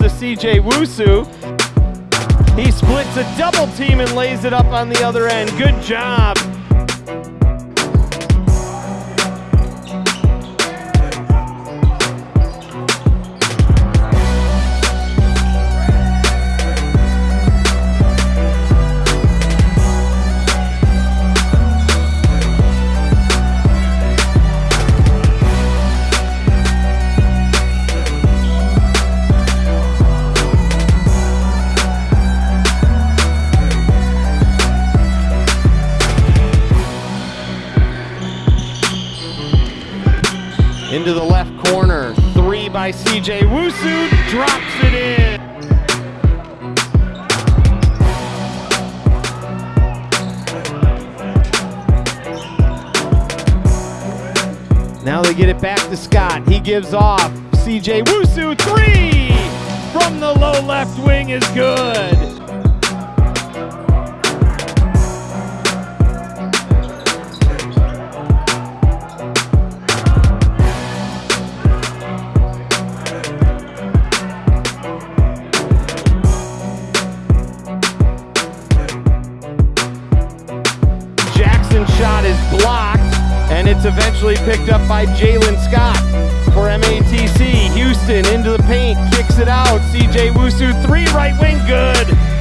To CJ Wusu. He splits a double team and lays it up on the other end. Good job. Into the left corner. Three by CJ Wusu. Drops it in. Now they get it back to Scott. He gives off. CJ Wusu, three from the low left wing is good. It's eventually picked up by Jalen Scott for MATC. Houston into the paint, kicks it out. CJ Wusu, three right wing, good.